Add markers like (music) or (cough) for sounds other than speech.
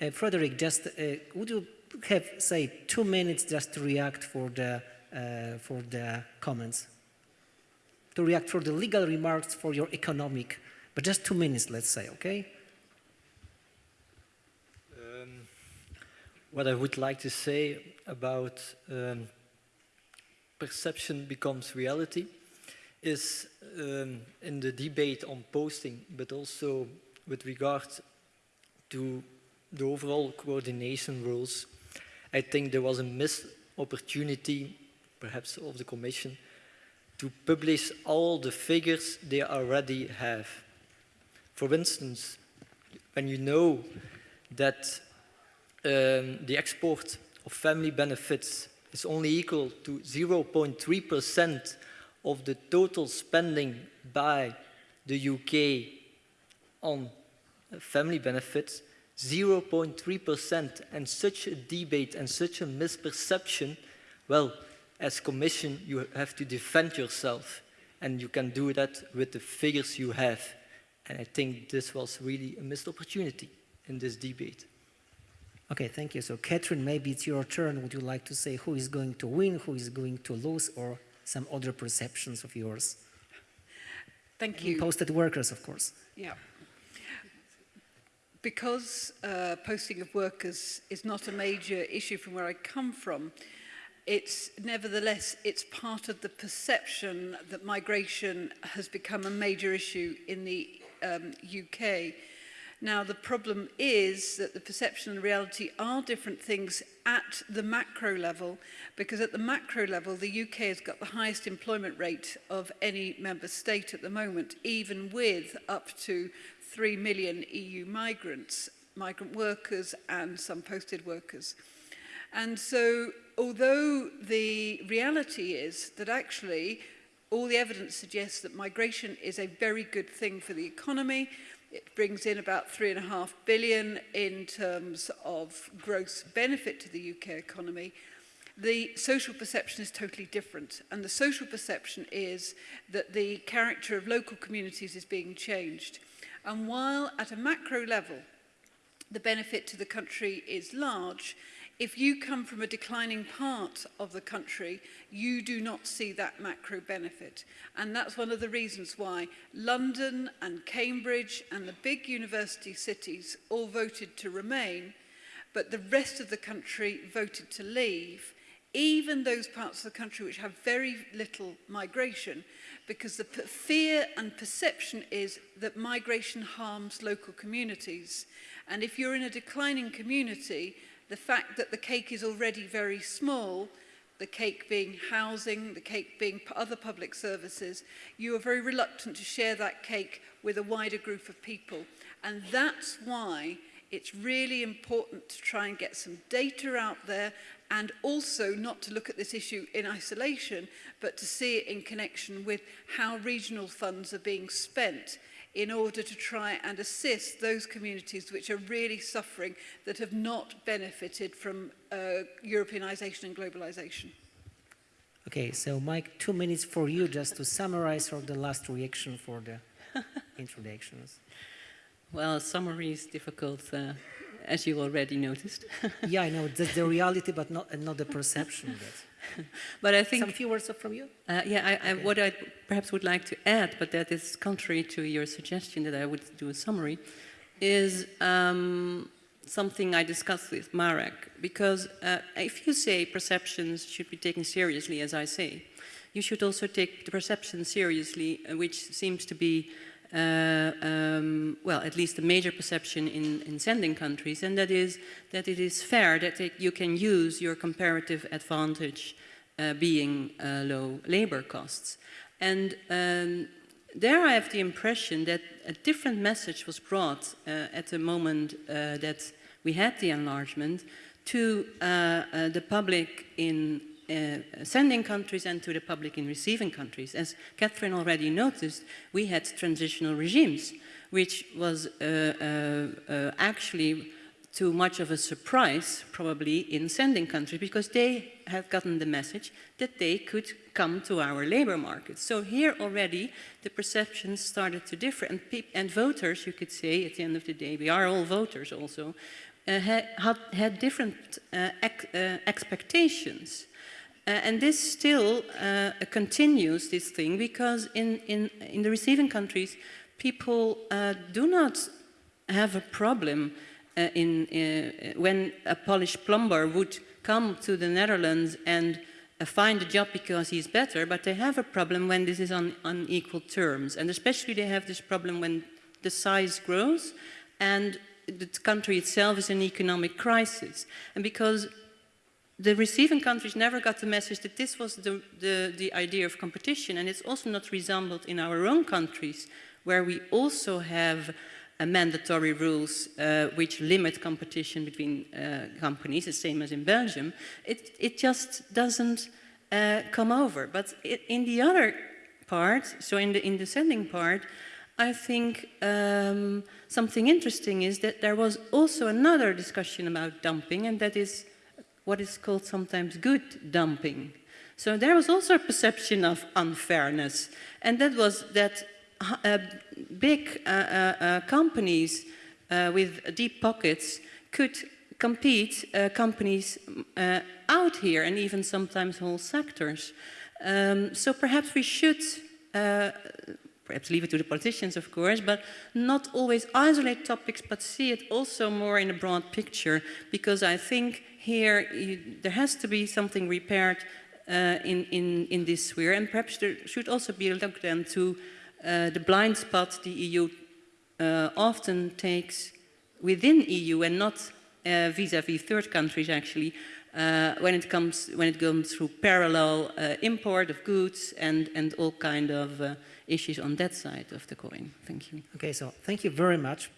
Uh, Frederick, just uh, would you have, say, two minutes just to react for the, uh, for the comments? To react for the legal remarks for your economic, but just two minutes, let's say, okay? Um, what I would like to say about um, perception becomes reality is um, in the debate on posting, but also with regard to the overall coordination rules, I think there was a missed opportunity, perhaps of the Commission, to publish all the figures they already have. For instance, when you know that um, the export of family benefits is only equal to 0.3% of the total spending by the UK on family benefits, 0.3% and such a debate and such a misperception, well, as Commission, you have to defend yourself and you can do that with the figures you have. And I think this was really a missed opportunity in this debate. Okay, thank you. So Catherine, maybe it's your turn. Would you like to say who is going to win, who is going to lose, or some other perceptions of yours? Thank you. Posted workers, of course. Yeah. because uh, posting of workers is not a major issue from where I come from, it's nevertheless it's part of the perception that migration has become a major issue in the um, UK. Now, the problem is that the perception and reality are different things at the macro level, because at the macro level, the UK has got the highest employment rate of any member state at the moment, even with up to 3 million EU migrants, migrant workers and some posted workers. And so, although the reality is that actually All the evidence suggests that migration is a very good thing for the economy. It brings in about three and a half billion in terms of gross benefit to the UK economy. The social perception is totally different. And the social perception is that the character of local communities is being changed. And while at a macro level, the benefit to the country is large, If you come from a declining part of the country, you do not see that macro benefit. And that's one of the reasons why London and Cambridge and the big university cities all voted to remain, but the rest of the country voted to leave, even those parts of the country which have very little migration, because the fear and perception is that migration harms local communities. And if you're in a declining community, the fact that the cake is already very small, the cake being housing, the cake being other public services, you are very reluctant to share that cake with a wider group of people. And that's why it's really important to try and get some data out there and also not to look at this issue in isolation, but to see it in connection with how regional funds are being spent. In order to try and assist those communities which are really suffering that have not benefited from uh, Europeanization and globalization. Okay, so Mike, two minutes for you just to summarize or the last reaction for the (laughs) introductions. Well, summary is difficult. Uh, as you already noticed. yeah, I know. That's the reality, but not, not the perception (laughs) (laughs) but I think... Some few words from you? Uh, yeah, I, I, what I perhaps would like to add, but that is contrary to your suggestion that I would do a summary, is um, something I discussed with Marek. Because uh, if you say perceptions should be taken seriously, as I say, you should also take the perception seriously, uh, which seems to be uh, um, well, at least a major perception in, in sending countries, and that is that it is fair that it, you can use your comparative advantage uh, being uh, low labor costs. And um, there I have the impression that a different message was brought uh, at the moment uh, that we had the enlargement to the public in uh, sending countries and to the public in receiving countries. As Catherine already noticed, we had transitional regimes, which was uh, uh, uh, actually too much of a surprise, probably, in sending countries, because they had gotten the message that they could come to our labor market. So here already, the perceptions started to differ, and, and voters, you could say, at the end of the day, we are all voters also, uh, had, had, different uh, ex, uh, expectations. Uh, and this still uh, continues, this thing, because in, in, in the receiving countries, people uh, do not have a problem uh, in, uh, when a Polish plumber would come to the Netherlands and uh, find a job because he's better, but they have a problem when this is on unequal terms. And especially they have this problem when the size grows and the country itself is in economic crisis. And because the receiving countries never got the message that this was the, the, the idea of competition, and it's also not resembled in our own countries, where we also have uh, mandatory rules uh, which limit competition between uh, companies, the same as in Belgium. It, it just doesn't uh, come over. But it, in the other part, so in the, in the sending part, I think um, something interesting is that there was also another discussion about dumping, and that is what is called sometimes good dumping. So there was also a perception of unfairness, and that was that uh, big uh, uh, uh companies uh, with deep pockets could compete uh, companies out here, and even sometimes whole sectors. Um, so perhaps we should perhaps leave it to the politicians, of course, but not always isolate topics, but see it also more in a broad picture, because I think here you, there has to be something repaired uh, in, in, in this sphere, and perhaps there should also be a look then to uh, the blind spot the EU uh, often takes within EU and not uh, vis-à-vis -vis third countries actually, uh, when it comes when it comes through parallel uh, import of goods and and all kind of issues on that side of the coin. Thank you. Okay, so thank you very much.